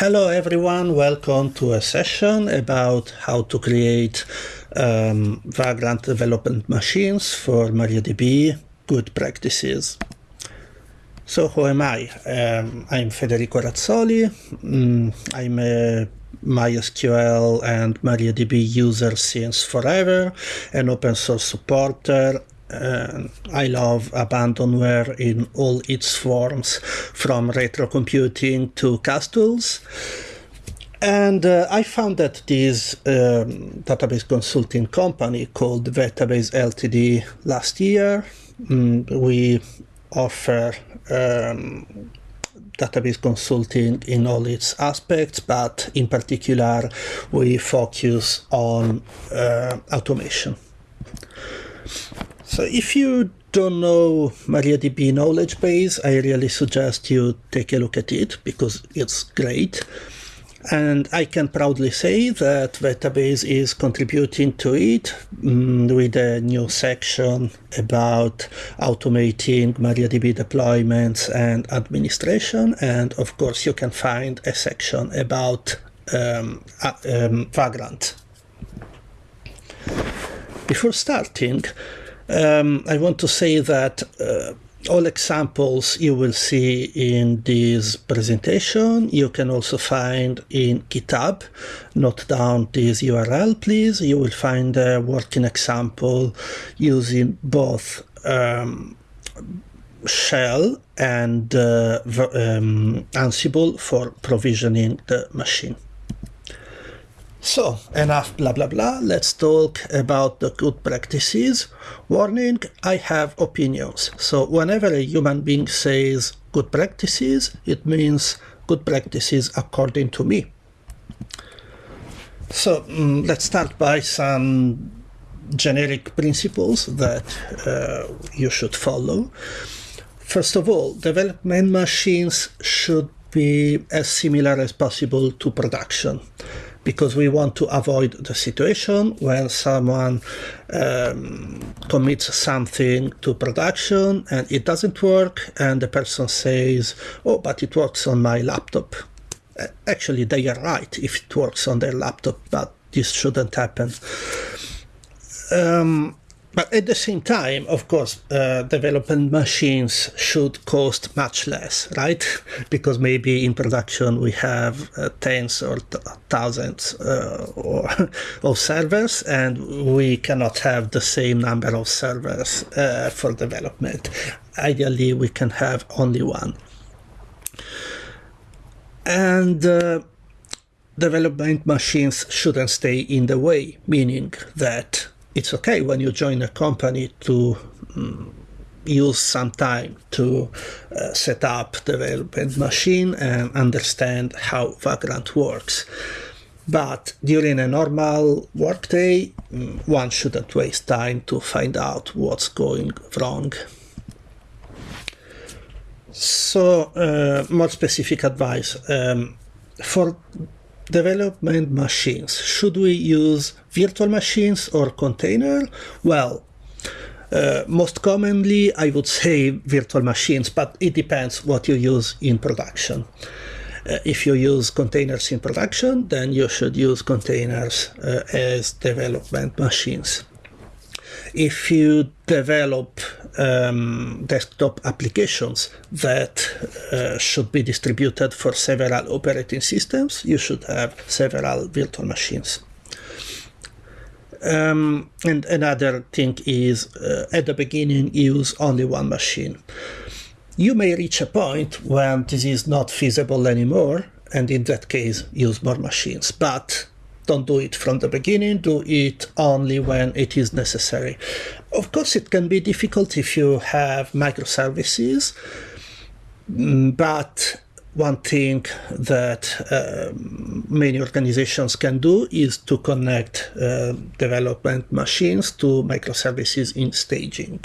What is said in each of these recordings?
Hello everyone, welcome to a session about how to create um, Vagrant development machines for MariaDB, good practices. So who am I? Um, I'm Federico Razzoli. Mm, I'm a MySQL and MariaDB user since forever, an open source supporter, uh, I love abandonware in all its forms, from retro computing to castles. And uh, I found that this um, database consulting company called Vettabase Ltd last year. Mm, we offer um, database consulting in all its aspects, but in particular, we focus on uh, automation. So if you don't know MariaDB knowledge base, I really suggest you take a look at it because it's great. And I can proudly say that Vettabase is contributing to it um, with a new section about automating MariaDB deployments and administration. And of course, you can find a section about um, uh, um, Vagrant. Before starting, um, I want to say that uh, all examples you will see in this presentation you can also find in GitHub. Note down this URL, please. You will find a working example using both um, Shell and uh, um, Ansible for provisioning the machine. So, enough blah blah blah, let's talk about the good practices. Warning, I have opinions. So whenever a human being says good practices, it means good practices according to me. So um, let's start by some generic principles that uh, you should follow. First of all, development machines should be as similar as possible to production because we want to avoid the situation when someone um, commits something to production and it doesn't work and the person says, oh, but it works on my laptop. Actually, they are right if it works on their laptop, but this shouldn't happen. Um, but at the same time, of course, uh, development machines should cost much less, right? because maybe in production we have uh, tens or thousands uh, or, of servers, and we cannot have the same number of servers uh, for development. Ideally, we can have only one. And uh, development machines shouldn't stay in the way, meaning that it's okay when you join a company to um, use some time to uh, set up the development machine and understand how Vagrant works. But during a normal workday, mm, one shouldn't waste time to find out what's going wrong. So, uh, more specific advice. Um, for development machines. Should we use virtual machines or container? Well, uh, most commonly, I would say virtual machines, but it depends what you use in production. Uh, if you use containers in production, then you should use containers uh, as development machines if you develop um, desktop applications that uh, should be distributed for several operating systems, you should have several virtual machines. Um, and another thing is uh, at the beginning use only one machine. You may reach a point when this is not feasible anymore, and in that case use more machines. But don't do it from the beginning, do it only when it is necessary. Of course, it can be difficult if you have microservices, mm, but one thing that uh, many organizations can do is to connect uh, development machines to microservices in staging.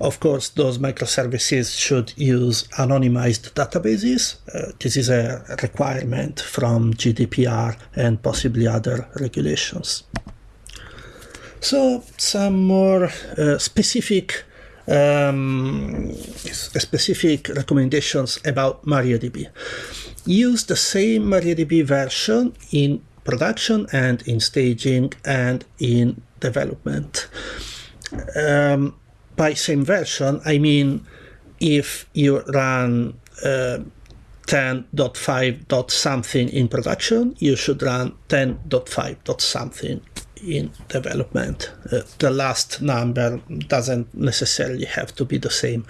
Of course, those microservices should use anonymized databases. Uh, this is a requirement from GDPR and possibly other regulations. So some more uh, specific um, specific recommendations about MariaDB. Use the same MariaDB version in production and in staging and in development. Um, by same version, I mean if you run uh, 10.5. something in production, you should run 10.5. something in development. Uh, the last number doesn't necessarily have to be the same,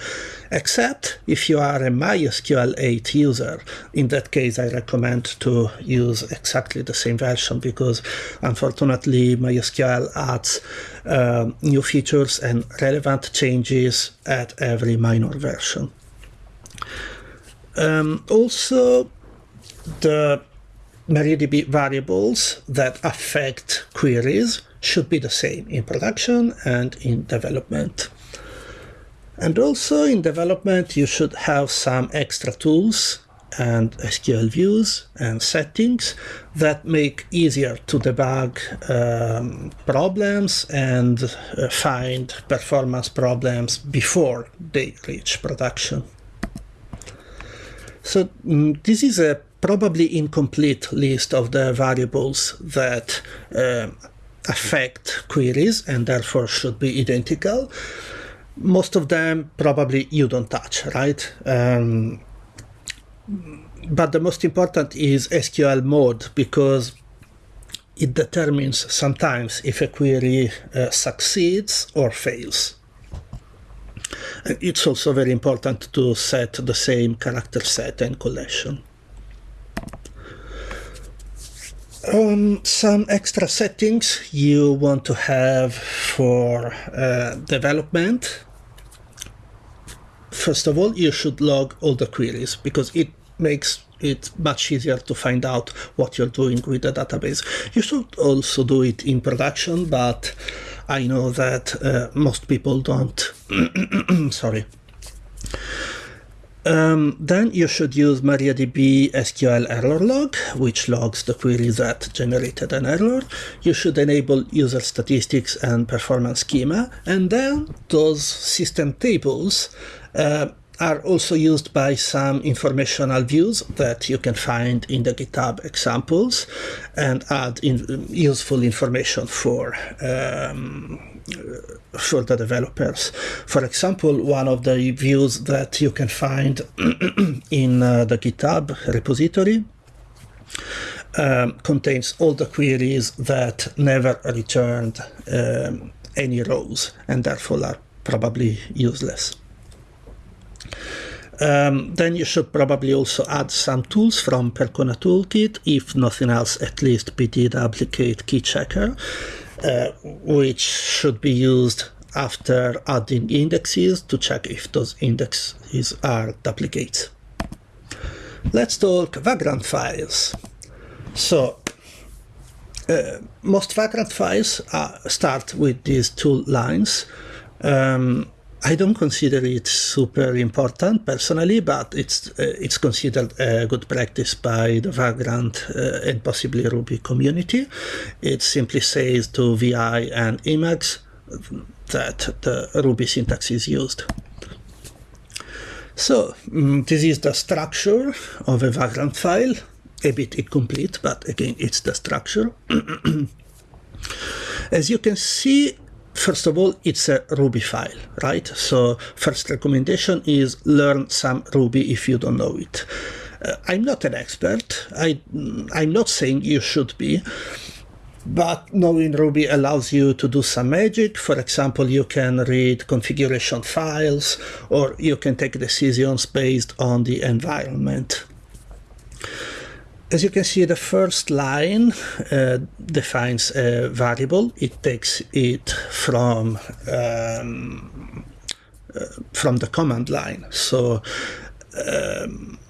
except if you are a MySQL 8 user. In that case, I recommend to use exactly the same version because unfortunately MySQL adds uh, new features and relevant changes at every minor version. Um, also, the MariaDB variables that affect queries should be the same in production and in development. And also in development, you should have some extra tools and SQL views and settings that make easier to debug um, problems and uh, find performance problems before they reach production. So mm, this is a probably incomplete list of the variables that uh, affect queries and therefore should be identical. Most of them probably you don't touch, right? Um, but the most important is SQL mode because it determines sometimes if a query uh, succeeds or fails. It's also very important to set the same character set and collation. Um, some extra settings you want to have for uh, development. First of all, you should log all the queries because it makes it much easier to find out what you're doing with the database. You should also do it in production, but I know that uh, most people don't. Sorry. Um, then you should use MariaDB SQL error log, which logs the query that generated an error. You should enable user statistics and performance schema, and then those system tables uh, are also used by some informational views that you can find in the GitHub examples and add in useful information for um, for the developers. For example, one of the views that you can find in uh, the GitHub repository um, contains all the queries that never returned um, any rows and therefore are probably useless. Um, then you should probably also add some tools from Percona Toolkit, if nothing else, at least duplicate key checker, uh, which should be used after adding indexes to check if those indexes are duplicates. Let's talk Vagrant files. So uh, most Vagrant files start with these two lines. Um, I don't consider it super important personally, but it's uh, it's considered a good practice by the Vagrant uh, and possibly Ruby community. It simply says to VI and Emacs that the Ruby syntax is used. So um, this is the structure of a Vagrant file, a bit incomplete, but again, it's the structure. As you can see, First of all, it's a Ruby file, right? So first recommendation is learn some Ruby if you don't know it. Uh, I'm not an expert. I, I'm not saying you should be, but knowing Ruby allows you to do some magic. For example, you can read configuration files or you can take decisions based on the environment. As you can see, the first line uh, defines a variable. It takes it from um, uh, from the command line. So um,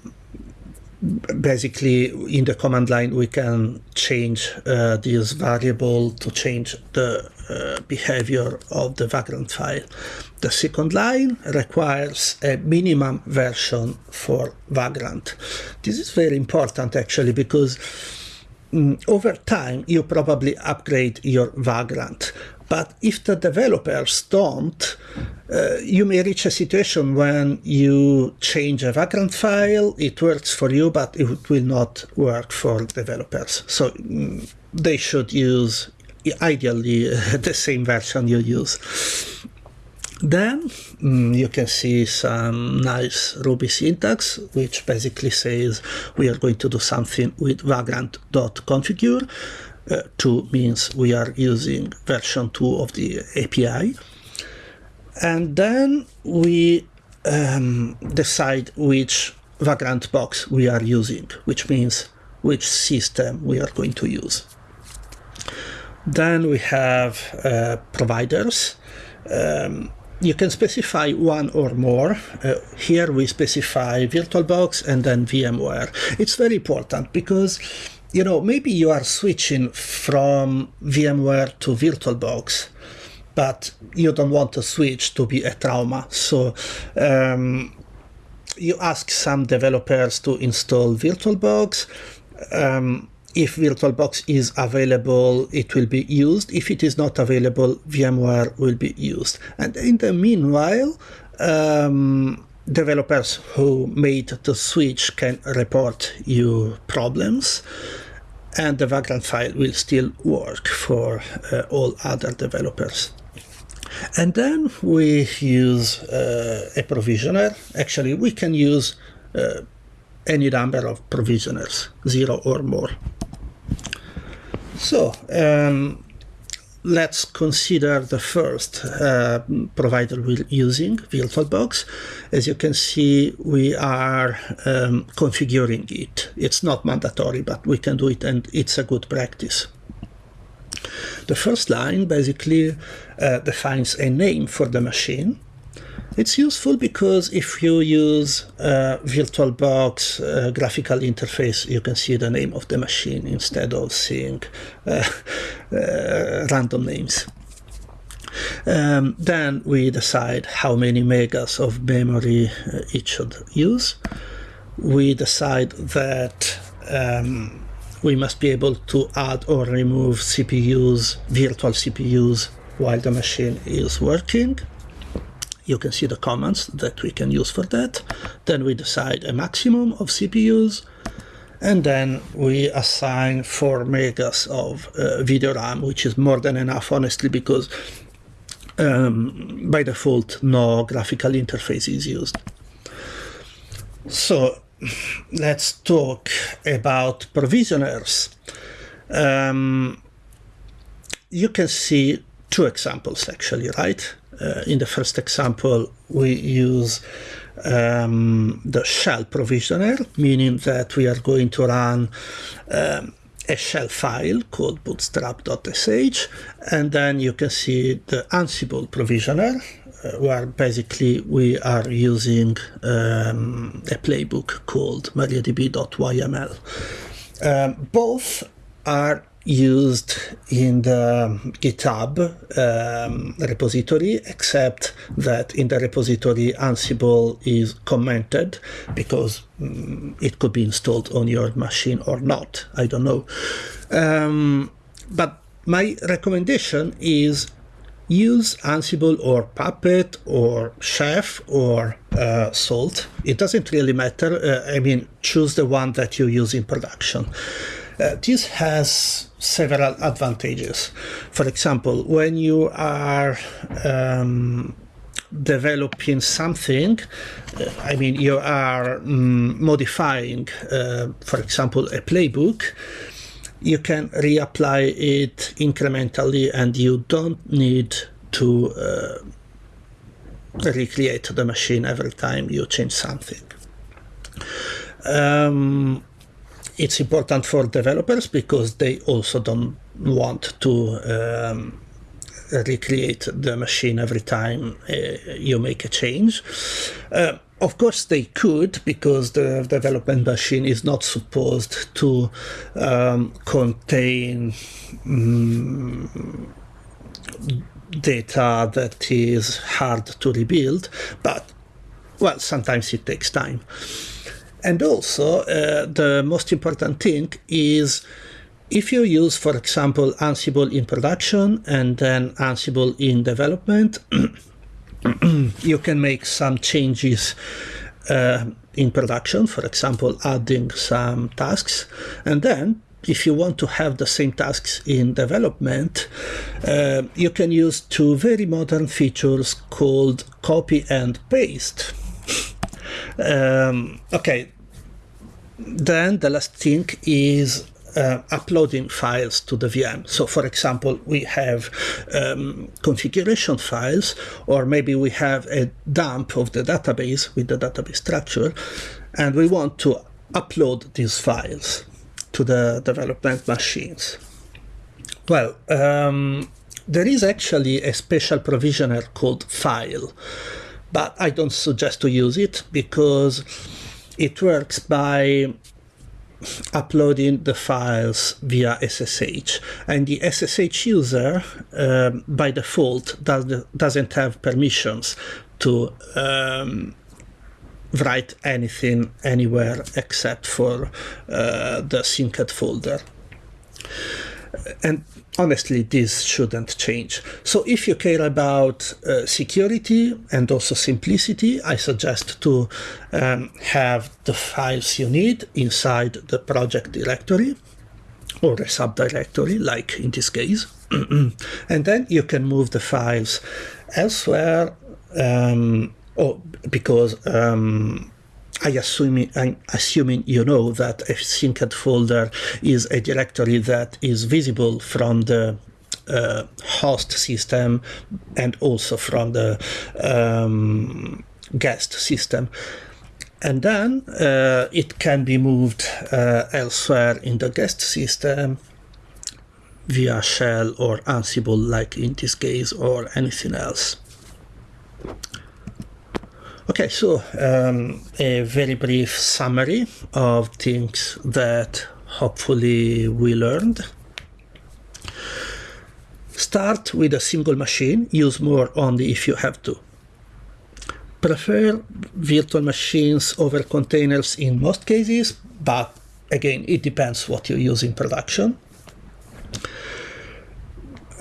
basically, in the command line, we can change uh, this variable to change the uh, behavior of the vagrant file. The second line requires a minimum version for Vagrant. This is very important actually because um, over time you probably upgrade your Vagrant, But if the developers don't, uh, you may reach a situation when you change a Vagrant file, it works for you, but it will not work for developers. So mm, they should use, ideally, the same version you use. Then mm, you can see some nice Ruby syntax, which basically says we are going to do something with vagrant.configure. Uh, 2 means we are using version 2 of the API. And then we um, decide which Vagrant box we are using, which means which system we are going to use. Then we have uh, providers. Um, you can specify one or more. Uh, here we specify VirtualBox and then VMware. It's very important because you know maybe you are switching from VMware to VirtualBox, but you don't want to switch to be a trauma. So um, you ask some developers to install VirtualBox. Um, if VirtualBox is available, it will be used. If it is not available, VMware will be used. And in the meanwhile, um, developers who made the switch can report you problems and the Vagrant file will still work for uh, all other developers. And then we use uh, a provisioner. Actually, we can use uh, any number of provisioners, zero or more. So um, let's consider the first uh, provider we're using, VirtualBox. As you can see, we are um, configuring it. It's not mandatory, but we can do it and it's a good practice. The first line basically uh, defines a name for the machine it's useful because if you use uh, VirtualBox graphical interface, you can see the name of the machine instead of seeing uh, uh random names. Um, then we decide how many megas of memory uh, it should use. We decide that um, we must be able to add or remove CPUs, virtual CPUs, while the machine is working you can see the commands that we can use for that. Then we decide a maximum of CPUs, and then we assign 4 megas of uh, video RAM, which is more than enough, honestly, because um, by default, no graphical interface is used. So let's talk about provisioners. Um, you can see two examples actually, right? Uh, in the first example, we use um, the shell provisioner, meaning that we are going to run um, a shell file called bootstrap.sh, and then you can see the Ansible provisioner, uh, where basically we are using um, a playbook called mariadb.yml. Um, both are used in the GitHub um, repository, except that in the repository Ansible is commented because um, it could be installed on your machine or not. I don't know. Um, but my recommendation is use Ansible or Puppet or Chef or uh, Salt. It doesn't really matter. Uh, I mean, choose the one that you use in production. Uh, this has several advantages. For example, when you are um, developing something, uh, I mean, you are um, modifying, uh, for example, a playbook, you can reapply it incrementally and you don't need to uh, recreate the machine every time you change something. Um, it's important for developers because they also don't want to um, recreate the machine every time uh, you make a change. Uh, of course, they could because the development machine is not supposed to um, contain um, data that is hard to rebuild, but well, sometimes it takes time. And also, uh, the most important thing is if you use, for example, Ansible in production and then Ansible in development, you can make some changes uh, in production, for example, adding some tasks, and then if you want to have the same tasks in development, uh, you can use two very modern features called copy and paste. Um, okay, then the last thing is uh, uploading files to the VM. So for example, we have um, configuration files, or maybe we have a dump of the database with the database structure, and we want to upload these files to the development machines. Well, um, there is actually a special provisioner called file, but I don't suggest to use it because it works by uploading the files via SSH and the SSH user um, by default does, doesn't have permissions to um, write anything anywhere except for uh, the synced folder and honestly, this shouldn't change. So if you care about uh, security and also simplicity, I suggest to um, have the files you need inside the project directory or a subdirectory, like in this case. and then you can move the files elsewhere um, or because um, I assume, I'm assuming you know that a synced folder is a directory that is visible from the uh, host system and also from the um, guest system. And then uh, it can be moved uh, elsewhere in the guest system via shell or Ansible, like in this case, or anything else. Okay, so um, a very brief summary of things that hopefully we learned. Start with a single machine, use more only if you have to. Prefer virtual machines over containers in most cases, but again, it depends what you use in production.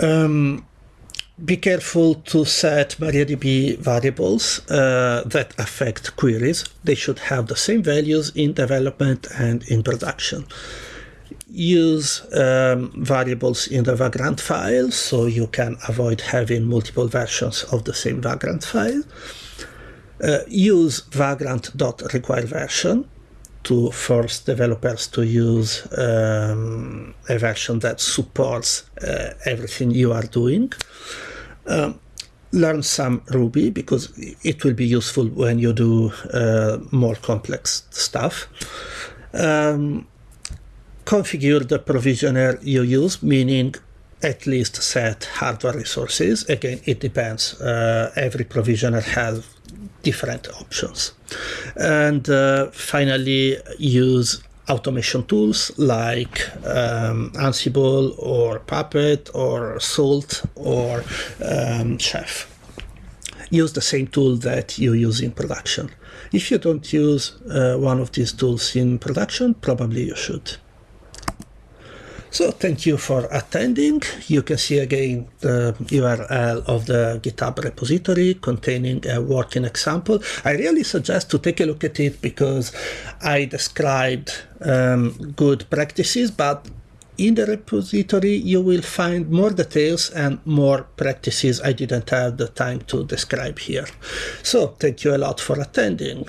Um, be careful to set MariaDB variables uh, that affect queries. They should have the same values in development and in production. Use um, variables in the Vagrant file so you can avoid having multiple versions of the same Vagrant file. Uh, use vagrant.requireversion to force developers to use um, a version that supports uh, everything you are doing. Um, learn some Ruby because it will be useful when you do uh, more complex stuff. Um, configure the provisioner you use, meaning at least set hardware resources. Again, it depends. Uh, every provisioner has different options. And uh, finally, use automation tools like um, Ansible or Puppet or Salt or um, Chef. Use the same tool that you use in production. If you don't use uh, one of these tools in production, probably you should. So thank you for attending. You can see again the URL of the GitHub repository containing a working example. I really suggest to take a look at it because I described um, good practices, but in the repository you will find more details and more practices I didn't have the time to describe here. So thank you a lot for attending.